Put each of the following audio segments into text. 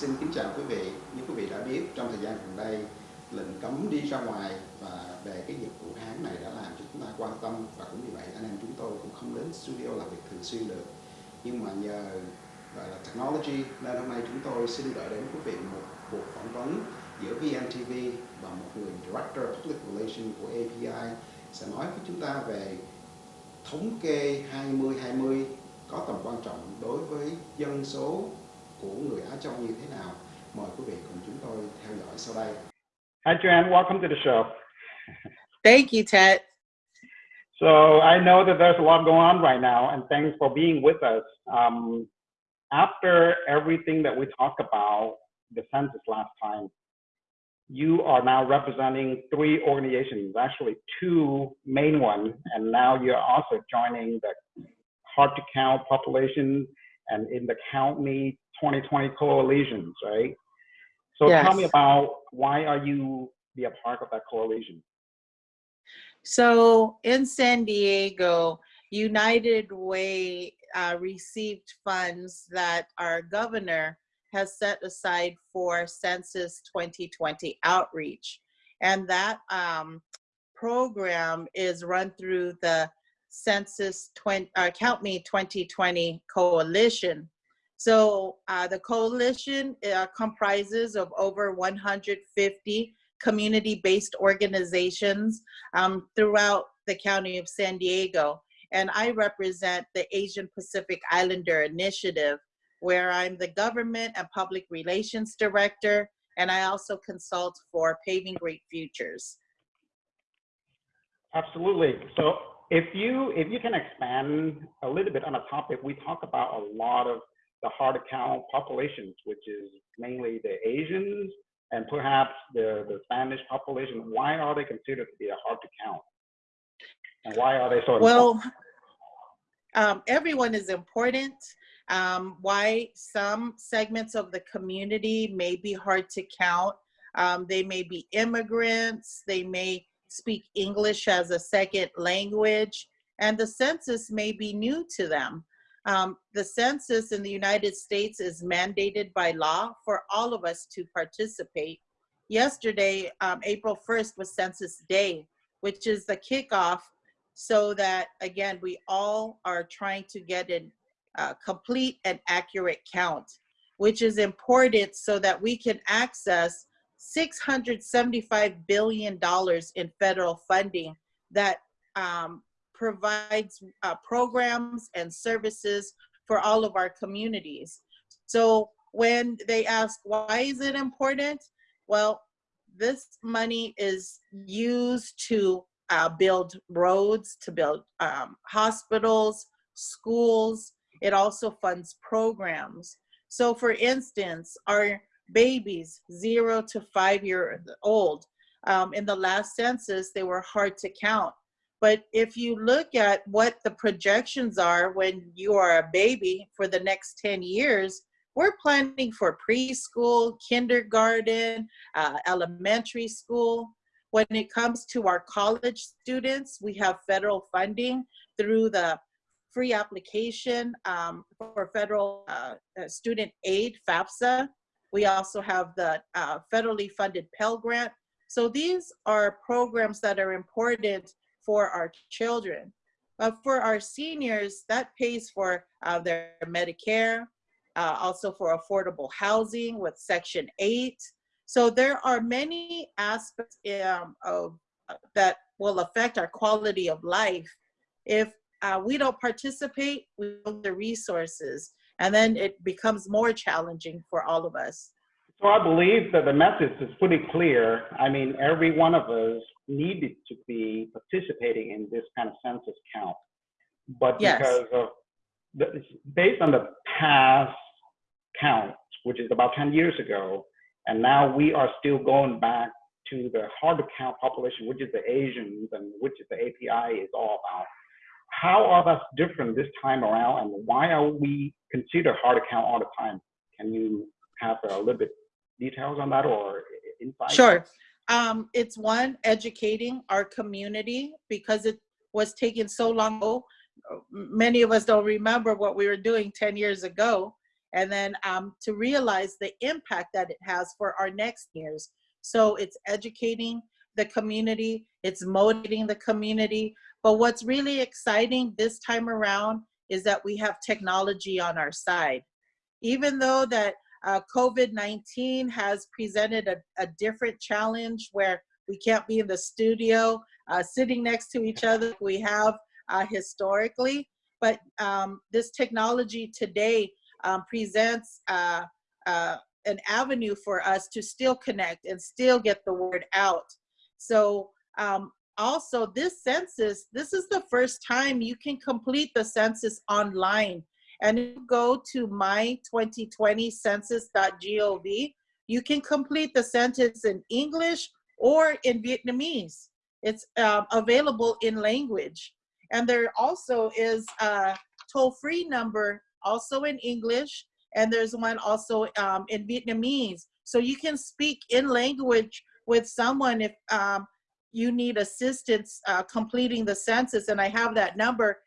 xin kính chào quý vị. Như quý vị đã biết, trong thời gian gần đây, lệnh cấm đi ra ngoài và về cái dịch vụ Hán này đã làm cho chúng ta quan tâm và cũng vì vậy anh em chúng tôi cũng không đến studio làm việc thường xuyên được. Nhưng mà nhờ gọi là technology nên hôm nay chúng tôi xin gửi đến quý vị một cuộc phỏng vấn giữa VNTV và một người Director of Public Relations của API sẽ nói với chúng ta về thống kê 2020 có tầm quan trọng đối với dân số của người Á Châu như thế nào. Mời quý vị cùng chúng tôi theo dõi sau đây. Hi, Joanne. Welcome to the show. Thank you, Ted. So I know that there's a lot going on right now, and thanks for being with us. Um, after everything that we talked about the census last time, you are now representing three organizations, actually two main ones, and now you're also joining the hard to count population and in the Count Me 2020 coalitions, right? So yes. tell me about why are you be a part of that coalition? So in San Diego, United Way uh, received funds that our governor has set aside for Census 2020 outreach. And that um, program is run through the Census 20, uh, Count Me 2020 Coalition. So uh, the coalition uh, comprises of over 150 community-based organizations um, throughout the county of San Diego. And I represent the Asian Pacific Islander Initiative, where I'm the government and public relations director, and I also consult for Paving Great Futures. Absolutely. So if you if you can expand a little bit on a topic, we talk about a lot of the hard to count populations, which is mainly the Asians and perhaps the, the Spanish population. Why are they considered to be a hard to count? And why are they so Well, um, everyone is important. Um, why some segments of the community may be hard to count. Um, they may be immigrants, they may speak English as a second language, and the census may be new to them. Um, the census in the United States is mandated by law for all of us to participate. Yesterday, um, April 1st was Census Day, which is the kickoff so that, again, we all are trying to get a uh, complete and accurate count, which is important so that we can access $675 billion in federal funding that um, provides uh, programs and services for all of our communities. So when they ask, why is it important? Well, this money is used to uh, build roads, to build um, hospitals, schools. It also funds programs. So for instance, our babies zero to five years old. Um, in the last census, they were hard to count. But if you look at what the projections are when you are a baby for the next 10 years, we're planning for preschool, kindergarten, uh, elementary school. When it comes to our college students, we have federal funding through the free application um, for federal uh, student aid, FAFSA. We also have the uh, federally funded Pell Grant. So these are programs that are important for our children. But for our seniors, that pays for uh, their Medicare, uh, also for affordable housing with Section 8. So there are many aspects um, of, that will affect our quality of life. If uh, we don't participate, we have the resources and then it becomes more challenging for all of us. So I believe that the message is pretty clear. I mean, every one of us needed to be participating in this kind of census count. But yes. because of, the, based on the past count, which is about 10 years ago, and now we are still going back to the hard to count population, which is the Asians and which is the API is all about. How are that different this time around and why are we considered hard to count all the time? Can you have a little bit details on that or insight? Sure. Um, it's one, educating our community because it was taking so long. Ago. Many of us don't remember what we were doing 10 years ago. and then um, to realize the impact that it has for our next years. So it's educating the community, it's motivating the community. But what's really exciting this time around is that we have technology on our side. Even though that uh, COVID-19 has presented a, a different challenge where we can't be in the studio uh, sitting next to each other we have uh, historically, but um, this technology today um, presents uh, uh, an avenue for us to still connect and still get the word out. So um, also this census, this is the first time you can complete the census online. And you go to my2020census.gov, you can complete the census in English or in Vietnamese. It's um, available in language. And there also is a toll-free number also in English, and there's one also um, in Vietnamese. So you can speak in language with someone if um, you need assistance uh, completing the census. And I have that number,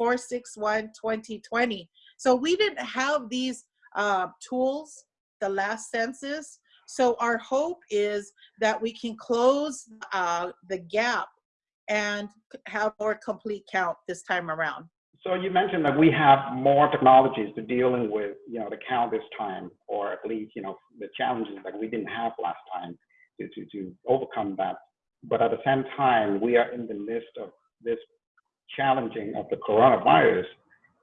844-461-2020. So we didn't have these uh, tools the last census. So our hope is that we can close uh, the gap and have more complete count this time around. So you mentioned that we have more technologies to dealing with, you know, the count this time, or at least, you know, the challenges that we didn't have last time to, to, to overcome that. But at the same time, we are in the midst of this challenging of the coronavirus.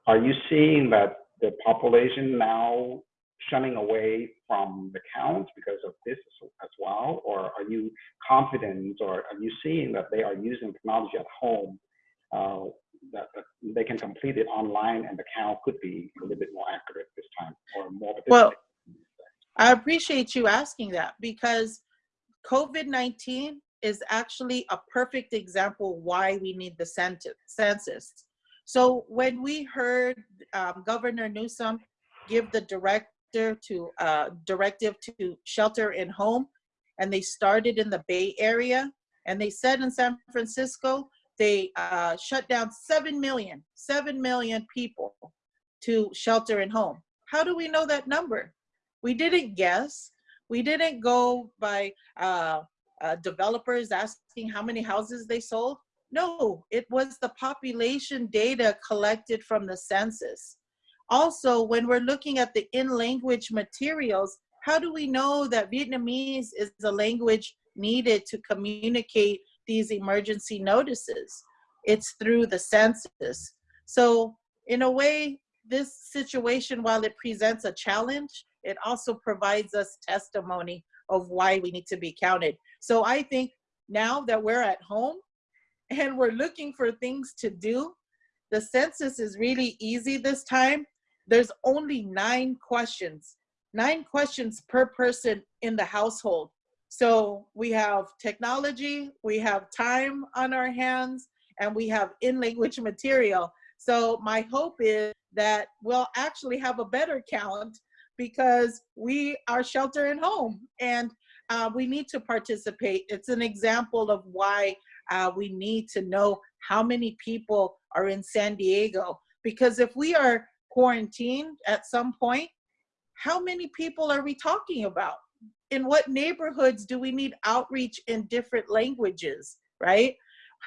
Are you seeing that the population now shunning away from the counts because of this as well? Or are you confident or are you seeing that they are using technology at home uh, that, that, they can complete it online and the count could be a little bit more accurate this time or more well i appreciate you asking that because covid-19 is actually a perfect example why we need the census so when we heard um, governor newsom give the director to uh, directive to shelter in home and they started in the bay area and they said in san francisco they uh, shut down 7 million, 7 million people to shelter in home. How do we know that number? We didn't guess. We didn't go by uh, uh, developers asking how many houses they sold. No, it was the population data collected from the census. Also, when we're looking at the in-language materials, how do we know that Vietnamese is the language needed to communicate these emergency notices. It's through the census. So in a way, this situation, while it presents a challenge, it also provides us testimony of why we need to be counted. So I think now that we're at home and we're looking for things to do, the census is really easy this time. There's only nine questions, nine questions per person in the household. So we have technology, we have time on our hands, and we have in-language material. So my hope is that we'll actually have a better count because we are shelter in home and uh, we need to participate. It's an example of why uh, we need to know how many people are in San Diego. Because if we are quarantined at some point, how many people are we talking about? in what neighborhoods do we need outreach in different languages, right?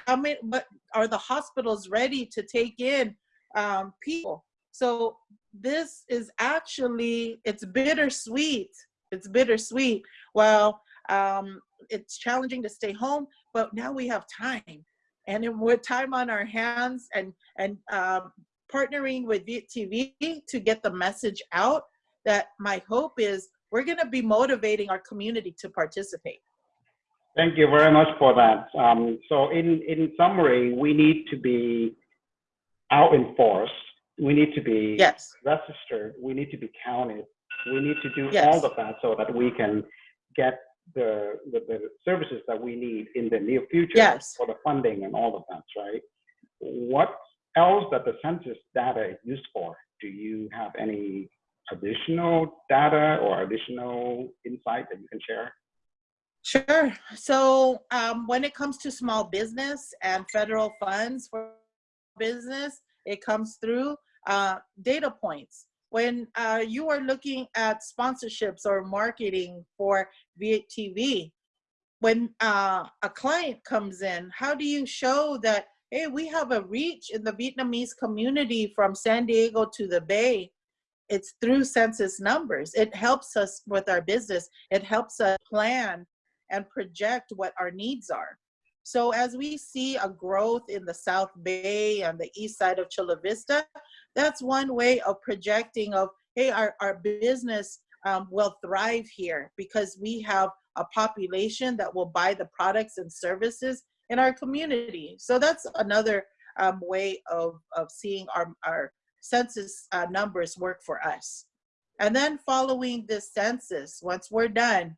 How many, but are the hospitals ready to take in um, people? So this is actually, it's bittersweet. It's bittersweet. Well, um, it's challenging to stay home, but now we have time. And with time on our hands and, and um, partnering with VTV to get the message out, that my hope is we're going to be motivating our community to participate. Thank you very much for that. Um, so in, in summary, we need to be out in force. We need to be yes. registered. We need to be counted. We need to do yes. all of that so that we can get the, the, the, services that we need in the near future yes. for the funding and all of that, right? What else that the census data is used for? Do you have any additional data or additional insight that you can share? Sure. So um, when it comes to small business and federal funds for business, it comes through uh, data points. when uh, you are looking at sponsorships or marketing for Viet TV, when uh, a client comes in, how do you show that, hey, we have a reach in the Vietnamese community from San Diego to the Bay? It's through census numbers. It helps us with our business. It helps us plan and project what our needs are. So as we see a growth in the South Bay and the east side of Chula Vista, that's one way of projecting of, hey, our, our business um, will thrive here because we have a population that will buy the products and services in our community. So that's another um, way of, of seeing our, our census uh, numbers work for us. And then following this census, once we're done,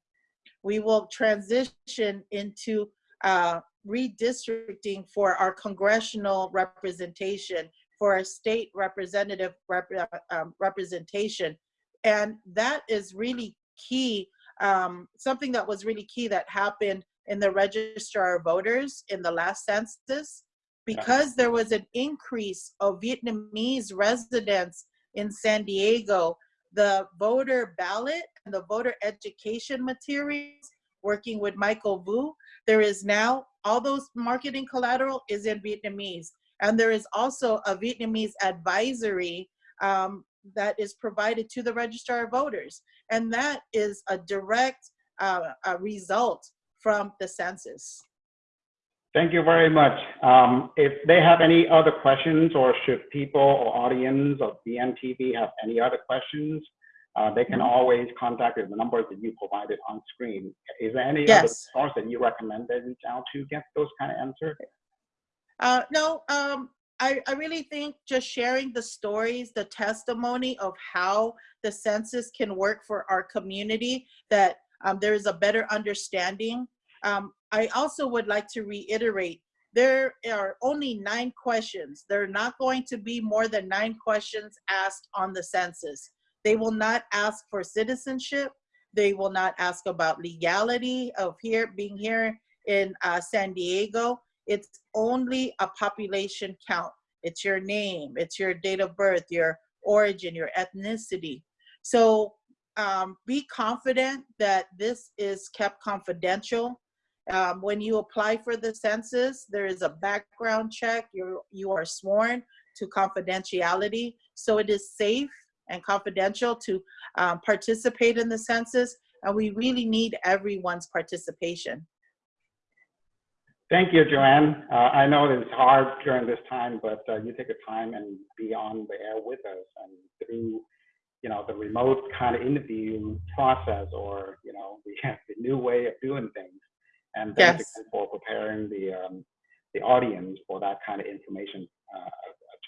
we will transition into uh, redistricting for our congressional representation, for our state representative rep um, representation. And that is really key, um, something that was really key that happened in the registrar of voters in the last census, because there was an increase of Vietnamese residents in San Diego, the voter ballot and the voter education materials, working with Michael Vu, there is now, all those marketing collateral is in Vietnamese. And there is also a Vietnamese advisory um, that is provided to the registrar of voters. And that is a direct uh, a result from the census. Thank you very much. Um, if they have any other questions or should people or audience of VNTV have any other questions, uh, they can always contact the numbers that you provided on screen. Is there any other Yes. source that you recommend they reach out to get those kind of answers? Uh, no, um, I, I really think just sharing the stories, the testimony of how the census can work for our community, that um, there is a better understanding. Um, I also would like to reiterate, there are only nine questions. There are not going to be more than nine questions asked on the census. They will not ask for citizenship. They will not ask about legality of here being here in uh, San Diego. It's only a population count. It's your name, it's your date of birth, your origin, your ethnicity. So um, be confident that this is kept confidential. Um, when you apply for the census, there is a background check. You're, you are sworn to confidentiality. So it is safe and confidential to um, participate in the census. And we really need everyone's participation. Thank you, Joanne. Uh, I know it's hard during this time, but uh, you take the time and be on the air with us and through, you know, the remote kind of interview process or, you know, the, the new way of doing things. And thanks Yes. again for preparing the, um, the audience for that kind of information uh,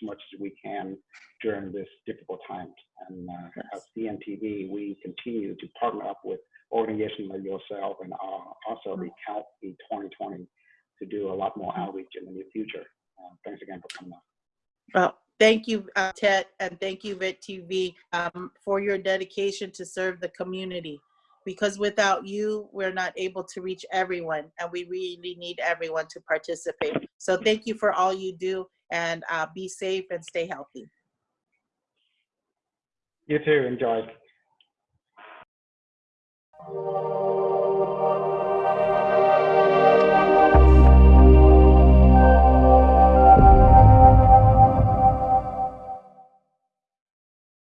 much as we can during this difficult time. And uh, Yes. at VNTV, we continue to partner up with organizations like yourself and uh, also the Count the 2020 to do a lot more outreach in the near future. Uh, thanks again for coming on. Well, thank you, uh, Ted, and thank you, Viet TV, um, for your dedication to serve the community. Because without you, we're not able to reach everyone, and we really need everyone to participate. So thank you for all you do, and uh, be safe and stay healthy. You too. Enjoy.